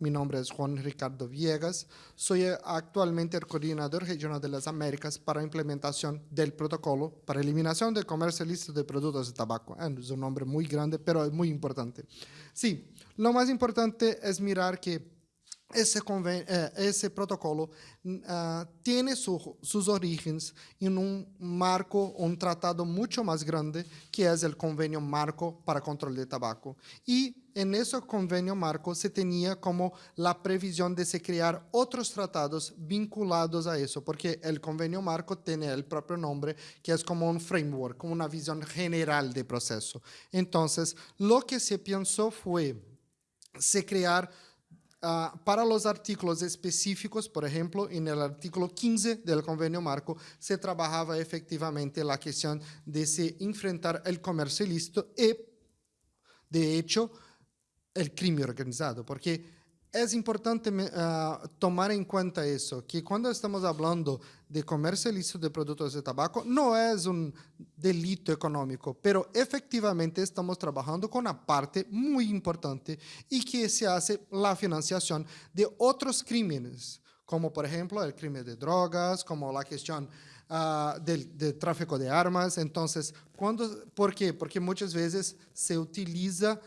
Mi nombre es Juan Ricardo Viegas. Soy actualmente el coordinador regional de las Américas para implementación del protocolo para eliminación del comercio ilícito de productos de tabaco. Ah, es un nombre muy grande, pero es muy importante. Sí, lo más importante es mirar que ese, eh, ese protocolo uh, tiene su, sus orígenes en un marco, un tratado mucho más grande, que es el Convenio Marco para Control de Tabaco. Y en ese convenio marco se tenía como la previsión de se crear otros tratados vinculados a eso, porque el convenio marco tiene el propio nombre, que es como un framework, como una visión general de proceso. Entonces, lo que se pensó fue se crear Uh, para los artículos específicos, por ejemplo, en el artículo 15 del convenio marco, se trabajaba efectivamente la cuestión de se enfrentar el comercio ilícito y, de hecho, el crimen organizado, porque es importante uh, tomar en cuenta eso, que cuando estamos hablando de comercio ilícito de productos de tabaco, no es un delito económico, pero efectivamente estamos trabajando con una parte muy importante y que se hace la financiación de otros crímenes, como por ejemplo el crimen de drogas, como la cuestión uh, del, tráfico de armas. Entonces, ¿por qué? Porque muchas veces se utiliza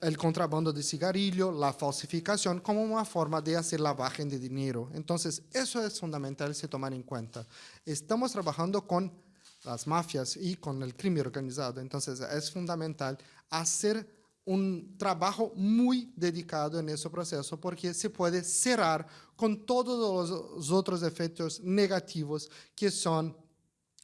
el contrabando de cigarrillo, la falsificación, como una forma de hacer lavaje de dinero. Entonces, eso es fundamental se tomar en cuenta. Estamos trabajando con las mafias y con el crimen organizado, entonces es fundamental hacer un trabajo muy dedicado en ese proceso porque se puede cerrar con todos los otros efectos negativos que son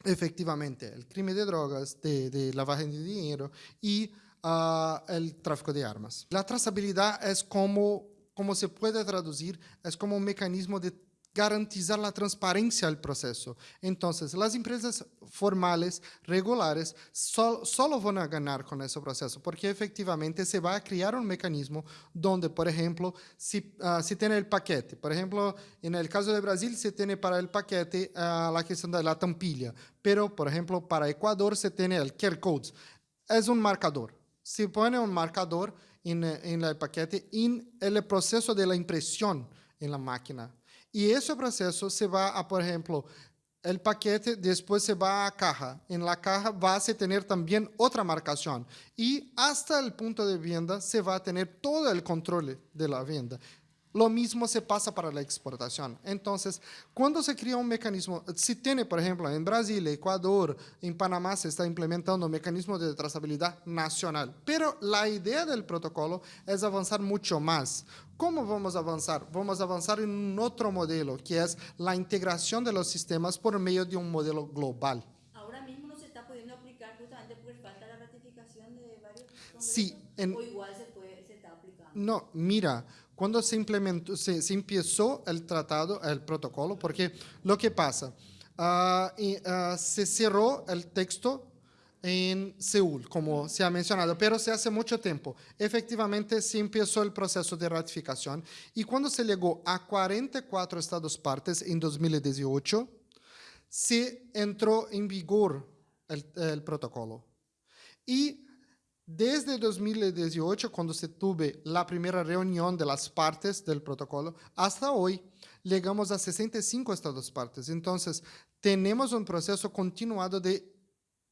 efectivamente el crimen de drogas, de, de lavaje de dinero y uh, el tráfico de armas. La trazabilidad es como, como se puede traducir, es como un mecanismo de garantizar la transparencia del proceso. Entonces, las empresas formales, regulares, sol, solo van a ganar con ese proceso, porque efectivamente se va a crear un mecanismo donde, por ejemplo, si, uh, si tiene el paquete, por ejemplo, en el caso de Brasil se tiene para el paquete uh, la cuestión de la tampilla, pero, por ejemplo, para Ecuador se tiene el QR code. Es un marcador se pone un marcador en, en, el paquete en el proceso de la impresión en la máquina. Y ese proceso se va a, por ejemplo, el paquete después se va a caja. En la caja va a tener también otra marcación. Y hasta el punto de venta se va a tener todo el control de la venta. Lo mismo se pasa para la exportación. Entonces, cuando se crea un mecanismo, si tiene, por ejemplo, en Brasil, Ecuador, en Panamá se está implementando un mecanismo de trazabilidad nacional, pero la idea del protocolo es avanzar mucho más. ¿Cómo vamos a avanzar? Vamos a avanzar en un otro modelo, que es la integración de los sistemas por medio de un modelo global. Ahora mismo no se está pudiendo aplicar justamente por falta de ratificación de varios Sí. En, o igual se, puede, se está aplicando. No, mira, cuando se implementó, se, se, empezó el tratado, el protocolo, porque lo que pasa, uh, y, uh, se cerró el texto en Seúl, como se ha mencionado, pero se hace mucho tiempo. Efectivamente, se empezó el proceso de ratificación y cuando se llegó a 44 estados partes en 2018, se entró en vigor el, el protocolo. Y desde 2018, cuando se tuve la primera reunión de las partes del protocolo, hasta hoy llegamos a 65 estados partes. Entonces, tenemos un proceso continuado de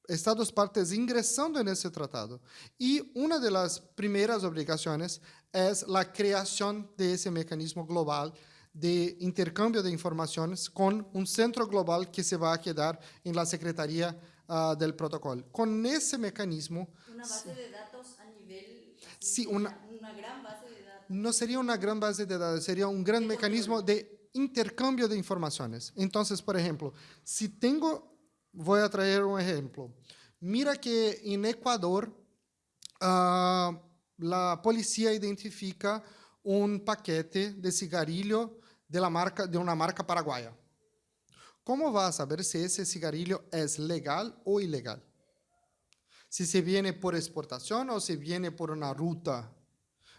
estados partes ingresando en ese tratado. Y una de las primeras obligaciones es la creación de ese mecanismo global de intercambio de informaciones con un centro global que se va a quedar en la Secretaría uh, del protocolo. Con ese mecanismo... Una base de datos a nivel... Sí, una, una, gran base de datos. No sería una gran base de datos, sería un gran mecanismo de intercambio de informaciones. Entonces, por ejemplo, si tengo... Voy a traer un ejemplo. Mira que en Ecuador uh, la policía identifica un paquete de cigarrillo de, la marca, de una marca paraguaya. ¿Cómo va a saber si ese cigarrillo es legal o ilegal? Si se viene por exportación o si viene por una ruta.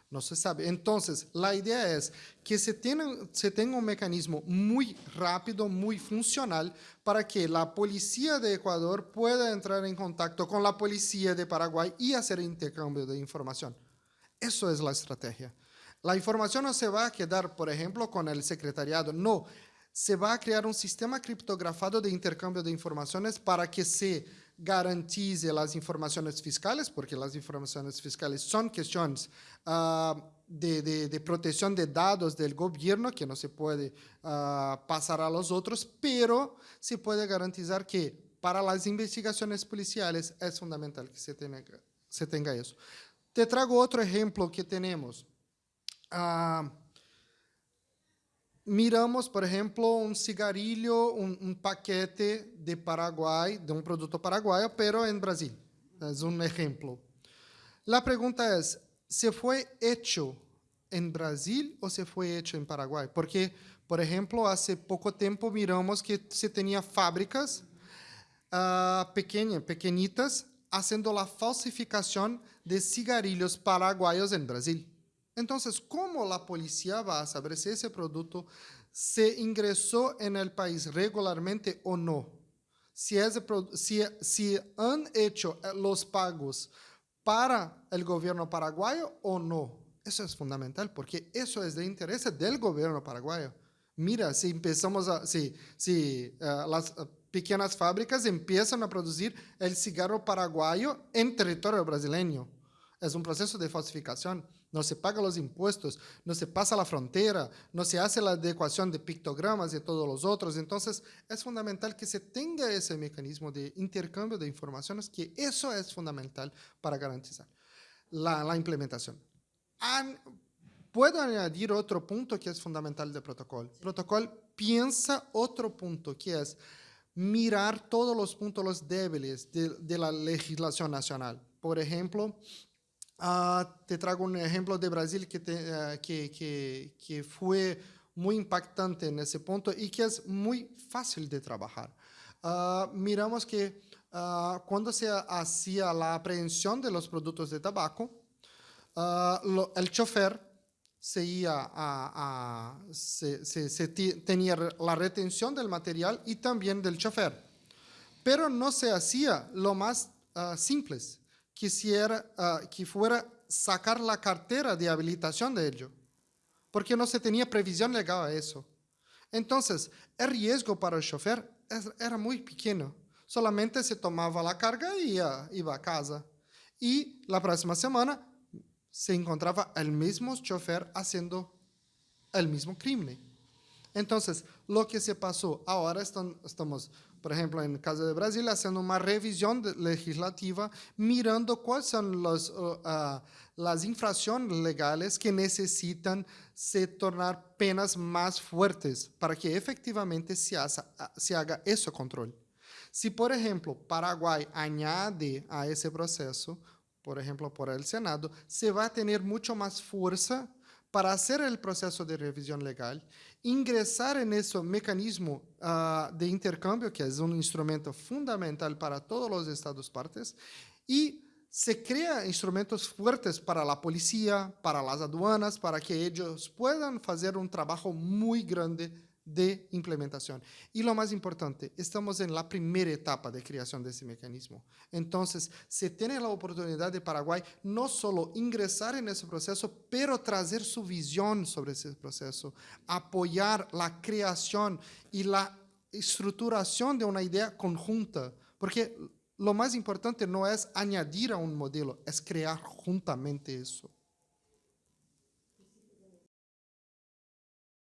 No se sabe. Entonces, la idea es que se, tiene, se tenga un mecanismo muy rápido, muy funcional, para que la policía de Ecuador pueda entrar en contacto con la policía de Paraguay y hacer intercambio de información. Eso es la estrategia. La información no se va a quedar, por ejemplo, con el secretariado, no. Se va a crear un sistema criptografado de intercambio de informaciones para que se garantice las informaciones fiscales, porque las informaciones fiscales son cuestiones ah, de, protección de datos del gobierno que no se puede ah, pasar a los otros, pero se puede garantizar que para las investigaciones policiales es fundamental que se tenga, se tenga eso. Te traigo otro ejemplo que tenemos. Ah, miramos, por ejemplo, un cigarrillo, un, un, paquete de Paraguay, de un producto paraguayo, pero en Brasil. Es un ejemplo. La pregunta es, ¿se fue hecho en Brasil o se fue hecho en Paraguay? Porque, por ejemplo, hace poco tiempo miramos que se tenía fábricas uh, pequeñas, pequeñitas, haciendo la falsificación de cigarrillos paraguayos en Brasil. Entonces, ¿cómo la policía va a saber si ese producto se ingresó en el país regularmente o no? Si, han hecho eh, los pagos para el gobierno paraguayo o no. Eso es fundamental porque eso es de interés del gobierno paraguayo. Mira, si empezamos si, uh, las uh, pequeñas fábricas empiezan a producir el cigarro paraguayo en territorio brasileño. Es un proceso de falsificación no se pagan los impuestos, no se pasa la frontera, no se hace la adecuación de pictogramas y todos los otros. Entonces, es fundamental que se tenga ese mecanismo de intercambio de informaciones, que eso es fundamental para garantizar la, la implementación. An, puedo añadir otro punto que es fundamental del protocolo. El protocolo piensa otro punto, que es mirar todos los puntos débiles de, de la legislación nacional. Por ejemplo, Uh, te traigo un ejemplo de Brasil que, te, uh, que, que, que, fue muy impactante en ese punto y que es muy fácil de trabajar. Uh, miramos que cuando se hacía la aprehensión de los productos de tabaco, lo, el chofer se, iba a, a, se, se, se tenía la retención del material y también del chofer. Pero no se hacía lo más simples, quisiera uh, que fuera sacar la cartera de habilitación de ello, porque no se tenía previsión legal a eso. Entonces, el riesgo para el chofer era muy pequeño. Solamente se tomaba la carga y ia, iba a casa. Y la próxima semana se encontraba el mismo chofer haciendo el mismo crimen. Entonces, lo que se pasó, ahora están, estamos por ejemplo, en el caso de Brasil, haciendo una revisión legislativa, mirando cuáles son los, uh, uh, las infracciones legales que necesitan se tornar penas más fuertes para que efectivamente se, haga, se haga ese control. Si, por ejemplo, Paraguay añade a ese proceso, por ejemplo, por el Senado, se va a tener mucho más fuerza para hacer el proceso de revisión legal ingresar en ese mecanismo uh, de intercambio, que es un instrumento fundamental para todos los estados partes, y se crea instrumentos fuertes para la policía, para las aduanas, para que ellos puedan hacer un trabajo muy grande de implementación. Y lo más importante, estamos en la primera etapa de creación de ese mecanismo. Entonces, se tiene la oportunidad de Paraguay no solo ingresar en ese proceso, pero traer su visión sobre ese proceso, apoyar la creación y la estructuración de una idea conjunta, porque lo más importante no es añadir a un modelo, es crear juntamente eso.